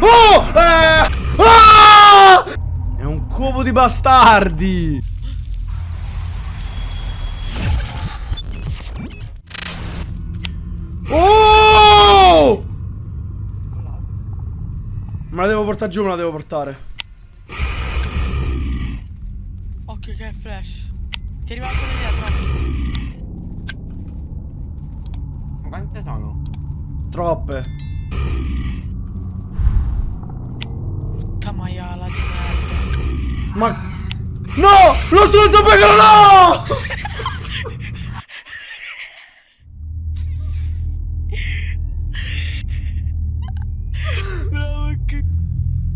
Oh! Eh! Ah! È un covo di bastardi! Oh! Me la devo portare giù, me la devo portare. Occhio che è flash. Ti è arrivato di dietro. Ma quante sono? Troppe. Brutta maiala di merda. Ma... No! Lo stronzo pecora no! Bravo che...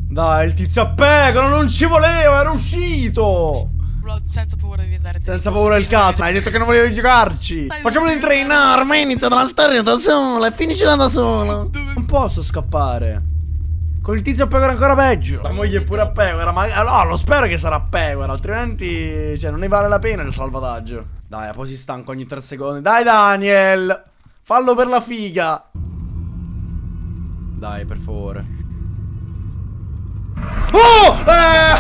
Dai, il tizio a pecora non ci voleva, era uscito! Bro, senza paura di andare Senza paura del cazzo, hai detto che non volevi giocarci! Facciamolo in tre, no, ormai inizia la storia da sola e finiscila da sola! Non posso scappare! Con il tizio pecora ancora peggio! La moglie è pure a pecora, ma no, lo spero che sarà a pecora, altrimenti, cioè, non ne vale la pena il salvataggio. Dai, poi si stanca ogni tre secondi. Dai, Daniel! Fallo per la figa! Dai, per favore. Oh! Eh!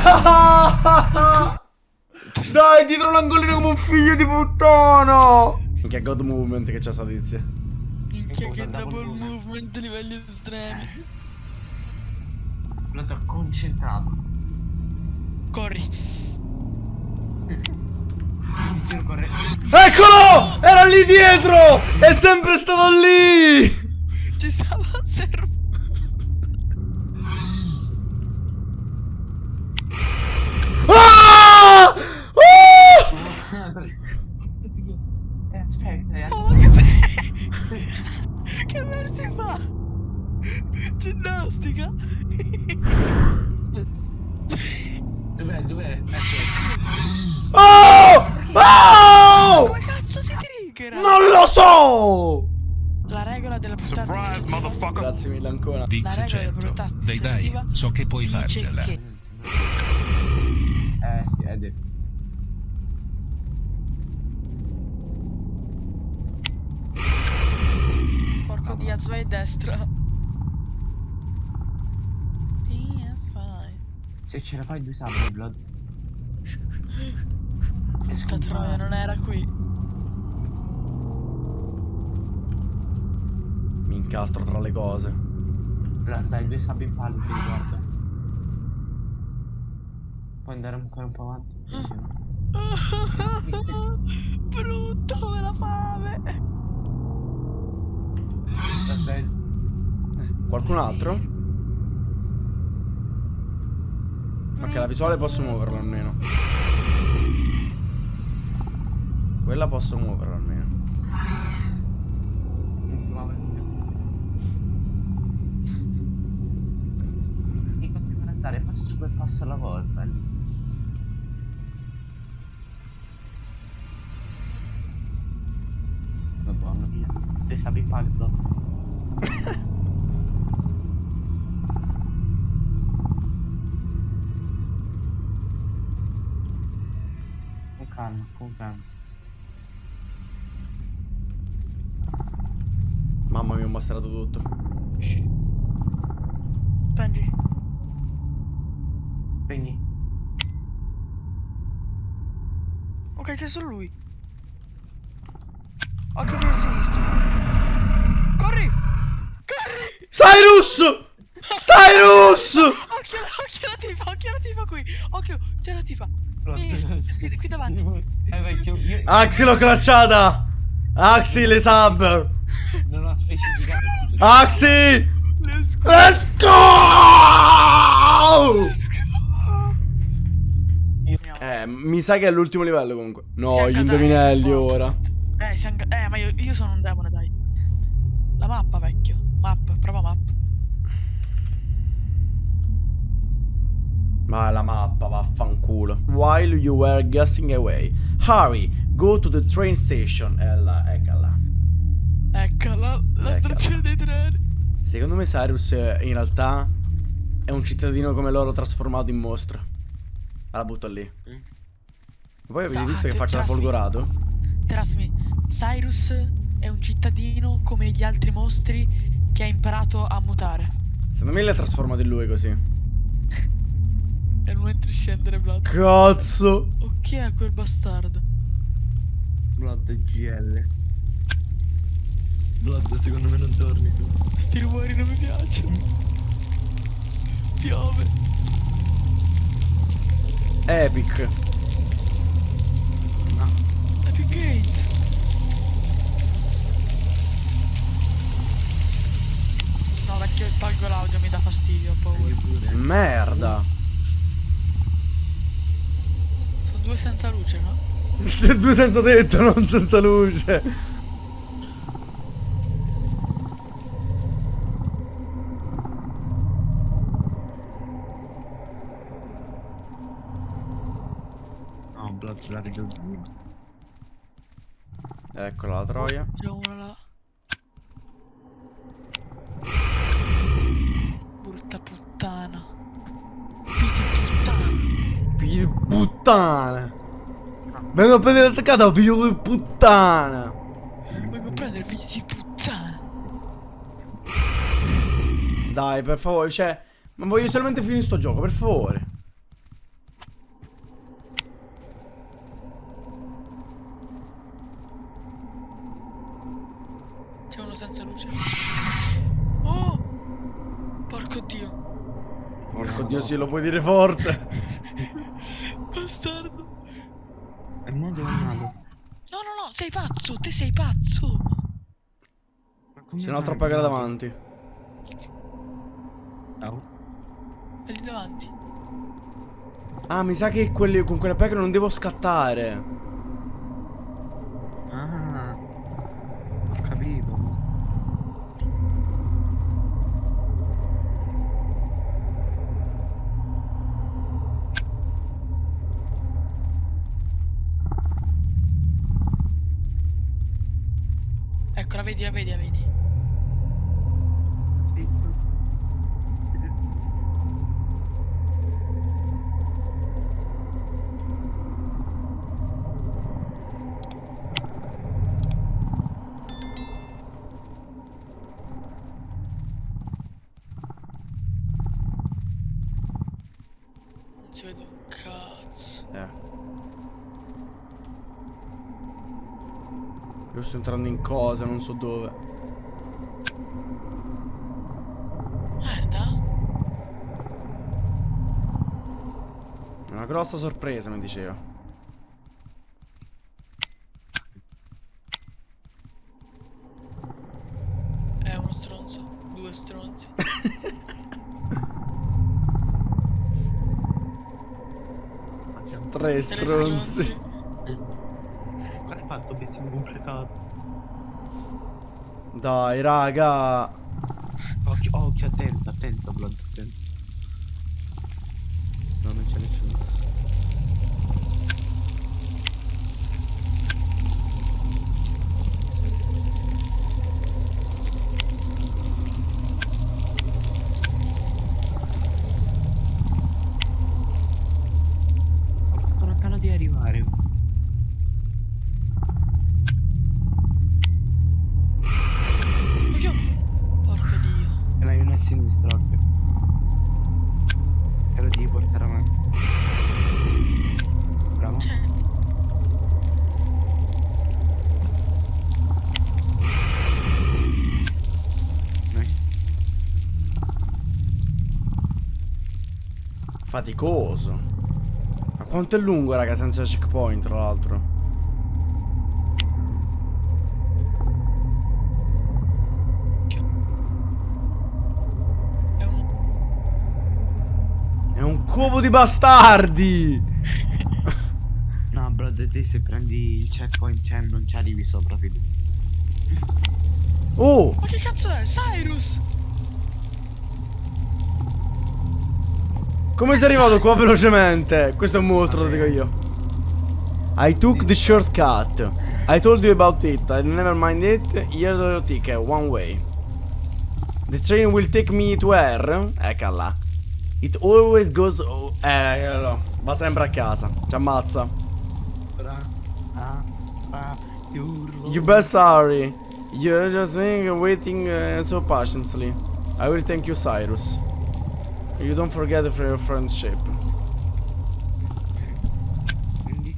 Dai, dietro l'angolino come un figlio di puttana! Che God Movement che c'è sta tizia. Minchia che double movement? livelli estremi. L'ho concentrato. Corri. Corre. Eccolo! Era lì dietro! È sempre stato lì! Ci stava osservando. Ah! Uh! Eh, aspetta, eh. Oh, che be- Che versi fa? Ginnastica. Dov'è? Dov'è? Ecco. Oh! Oh! Come cazzo si triggera? Non lo so! La regola della portata Surprise, motherfucker. Grazie mille ancora. Certo, della portata dai so che puoi farcela. che- Eh detto. Porco Diaz, vai a destra. Se ce la fai due sabbi, Blood. Questa troia non era qui. Mi incastro tra le cose. Dai, due sabbi in palo, ti ricordo. Puoi andare ancora un po' avanti? Brutto, me la fame. Dai. Qualcun altro? Ok, la visuale posso muoverla almeno. Quella posso muoverla almeno. Andare passo alla volta. eh. Madonna mia. Le in Blood. Con calma, con calma. Mamma mia, ho mostrato tutto. Spingi. Spegni. Ok, c'è solo lui. Occhio per sinistra. Corri! Corri! Cyrus! Cyrus! Occhio, occhio la tifa, occhio la tifa qui. Occhio, c'è la tifa. Qui, qui, davanti. Eh, vecchio, io Axi l'ho clacciata! Axi le sub! non ho specificato. Axi! Let's go. Let's go! Io- Eh, mi sa che è l'ultimo livello comunque. No, gli indovinelli ora. Eh, ca- eh, ma io, io sono un demone, dai. La mappa, vecchio. Map, prova map. Ma la mappa, vaffanculo. While you were guessing away. Hurry, go to the train station. E là, eccola. Eccola, la stazione dei treni. Secondo me Cyrus eh, in realtà è un cittadino come loro trasformato in mostro. La butto lì. Mm. Poi avete Ah, visto che faccia da folgorato? Trasmi, Cyrus è un cittadino come gli altri mostri che ha imparato a mutare. Secondo me l'ha trasformato in lui così. E non entri scendere, Blood. Cazzo. O chi è quel bastardo? Blood GL. Blood secondo me non torni su. Sti rumori non mi piacciono. Piove. Epic tolgo l'audio, mi dà fastidio, ho paura. Merda. Sono due senza luce, no? Due senza tetto, non senza luce. No, Blood la vedo giù. Eccola la troia. C'è uno là. Puttana. Vengo a prendere l'attaccata, figlio di puttana. Vengo a prendere figli di puttana. Dai, per favore, cioè. Ma voglio solamente finire sto gioco, per favore. C'è uno senza luce. Oh! Porco dio. Porco dio, sì, lo puoi dire forte. Bastardo. È un modo o un altro. No, no, no, sei pazzo, te sei pazzo. C'è un'altra Blood? davanti. Ciao. È lì davanti. Ah, mi sa che quelli- con quella pecora non devo scattare. Ah. Ho capito. Ecco, la vedi, la vedi, la vedi. Sì. Non si vede un cazzo. Eh. Io sto entrando in cosa, non so dove. Merda. Una grossa sorpresa, mi diceva. È uno stronzo. Due stronzi. Tre stronzi. Fatto? Obiettivo completato. Dai, raga. Occhio, occhio, attento, attento, Blood, attento. No, non c'è nessuno. Faticoso. Ma quanto è lungo, raga, senza checkpoint, tra l'altro? occhio. È un... È un covo di bastardi! No, bro, te se prendi il checkpoint cioè, non ci arrivi sopra, figlio. Oh! Ma che cazzo è? Cyrus! Come sei arrivato qua velocemente? Questo è un mostro, lo dico io. I took the shortcut. I told you about it. I never mind it. Here's your ticket, one way. The train will take me to where? Eccola. It always goes. oh, Eh, no, va sempre a casa. Ci ammazza. You best hurry. You're just waiting uh, so patiently. I will thank you, Cyrus. You don't forget for your friendship. Quindi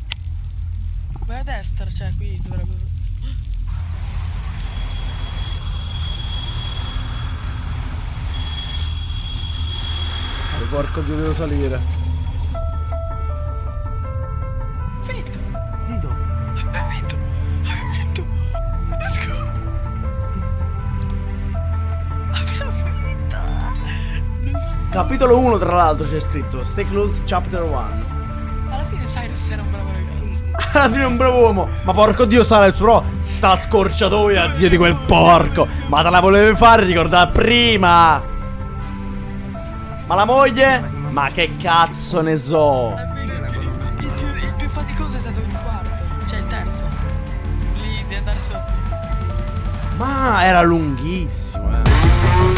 Vai a destra, cioè qui dovrebbe... Porco dio, devo salire. Capitolo 1, tra l'altro, c'è scritto. Stay close, chapter 1. Alla fine Cyrus era un bravo ragazzo. Alla fine è un bravo uomo. Ma porco dio, sta nel suo. Sta scorciatoia, zio di quel porco. Ma te la volevi fare ricordare prima. Ma la moglie? Ma che cazzo ne so. Il, più, il più faticoso è stato il quarto, cioè il terzo. Lì di andare sotto. Ma era lunghissimo.